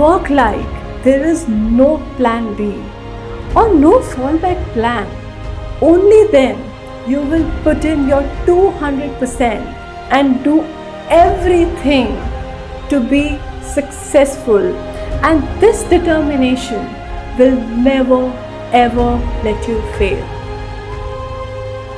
work like there is no plan B or no fallback plan. Only then you will put in your 200% and do everything to be successful. And this determination will never ever let you fail.